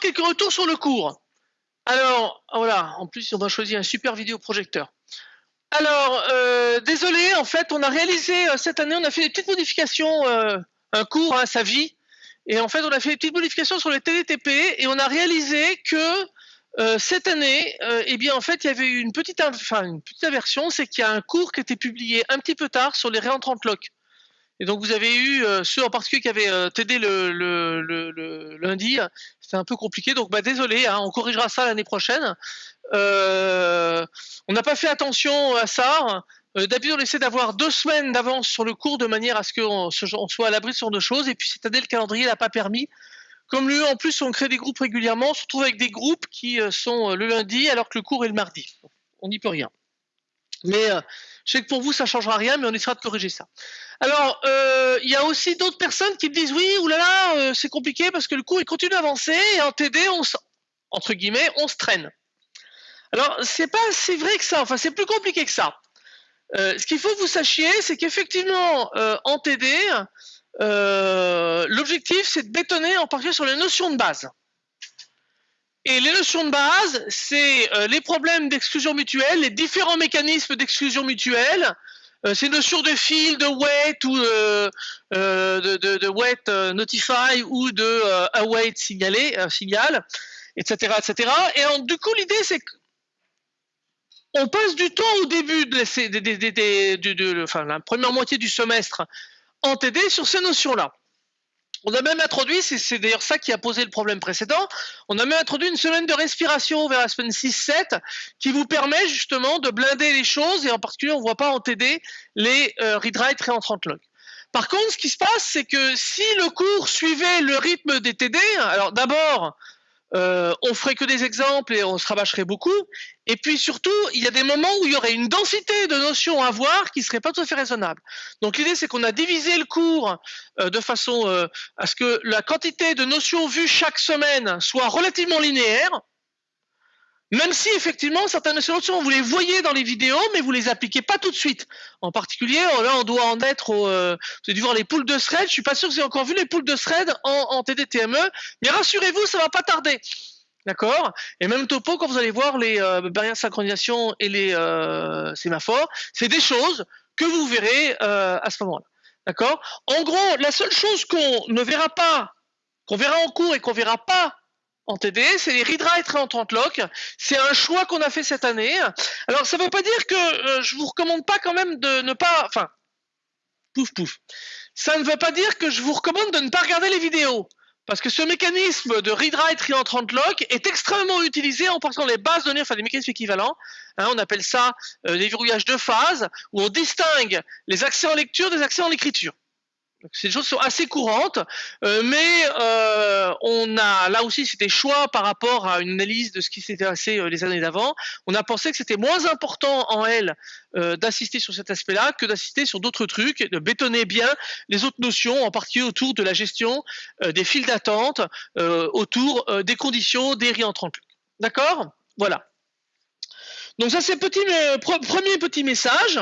quelques retours sur le cours. Alors, voilà, en plus, on va choisir un super vidéoprojecteur. Alors, euh, désolé, en fait, on a réalisé euh, cette année, on a fait des petites modifications, euh, un cours à sa vie, et en fait, on a fait des petites modifications sur le TDTP, et on a réalisé que cette année, eh bien, en fait, il y avait eu une petite, enfin, une petite aversion, c'est qu'il y a un cours qui était publié un petit peu tard sur les réentrants lock. Et donc vous avez eu ceux en particulier qui avaient TD le, le, lundi, c'était un peu compliqué, donc bah, désolé, hein, on corrigera ça l'année prochaine. Euh, on n'a pas fait attention à ça. Euh, D'habitude, on essaie d'avoir deux semaines d'avance sur le cours de manière à ce qu'on soit à l'abri sur deux choses. Et puis cette année, le calendrier n'a pas permis. Comme lui, en plus, on crée des groupes régulièrement. On se retrouve avec des groupes qui euh, sont le lundi alors que le cours est le mardi. On n'y peut rien. Mais je sais que pour vous, ça ne changera rien, mais on essaiera de corriger ça. Alors, il y a aussi d'autres personnes qui me disent oui, oulala, c'est compliqué parce que le cours il continue d'avancer et en TD, on entre guillemets, on se traîne. Alors, c'est pas si vrai que ça, enfin, c'est plus compliqué que ça. Euh, ce qu'il faut que vous sachiez, c'est qu'effectivement, euh, en TD, euh, l'objectif, c'est de bétonner en particulier sur les notions de base. Et les notions de base, c'est les problèmes d'exclusion mutuelle, les différents mécanismes d'exclusion mutuelle, ces notions de fil, de wait ou de, de, de, wait notify ou de await signalé, signal, etc., etc. Et du coup, l'idée, c'est que on passe du temps au début de, la première moitié du semestre en TD sur ces notions-là. On a même introduit, c'est d'ailleurs ça qui a posé le problème précédent, on a même introduit une semaine de respiration vers la semaine 6-7 qui vous permet justement de blinder les choses et en particulier on ne voit pas en TD les euh, read-write réentrant log. Par contre, ce qui se passe, c'est que si le cours suivait le rythme des TD, alors d'abord, euh, on ferait que des exemples et on se rabâcherait beaucoup. Et puis surtout, il y a des moments où il y aurait une densité de notions à voir qui serait pas tout à fait raisonnable. Donc l'idée, c'est qu'on a divisé le cours euh, de façon euh, à ce que la quantité de notions vues chaque semaine soit relativement linéaire. Même si effectivement certaines solutions, vous les voyez dans les vidéos, mais vous les appliquez pas tout de suite. En particulier, oh, là, on doit en être au. Euh, vous avez dû voir les poules de thread. Je suis pas sûr que vous avez encore vu les poules de thread en, TDTME, mais rassurez-vous, ça va pas tarder. D'accord? Et même topo, quand vous allez voir les euh, barrières de synchronisation et les euh, sémaphores, c'est des choses que vous verrez euh, à ce moment-là. D'accord? En gros, la seule chose qu'on ne verra pas, qu'on verra en cours et qu'on verra pas en TD, c'est les en 30 lock. C'est un choix qu'on a fait cette année. Alors, ça ne veut pas dire que euh, je vous recommande pas quand même de ne pas, enfin, pouf pouf. Ça ne veut pas dire que je vous recommande de ne pas regarder les vidéos. Parce que ce mécanisme de read-write en 30 lock est extrêmement utilisé en partant les bases données, enfin des mécanismes équivalents. Hein, on appelle ça euh, des verrouillages de phase, où on distingue les accès en lecture des accès en écriture. Ces choses sont assez courantes, euh, mais euh, on a là aussi c'était choix par rapport à une analyse de ce qui s'était passé euh, les années d'avant. On a pensé que c'était moins important en L d'assister sur cet aspect-là que d'assister sur d'autres trucs, de bétonner bien les autres notions, en particulier autour de la gestion des files d'attente, autour des conditions des réentrants. D'accord? Voilà. Donc ça c'est petit premier petit message.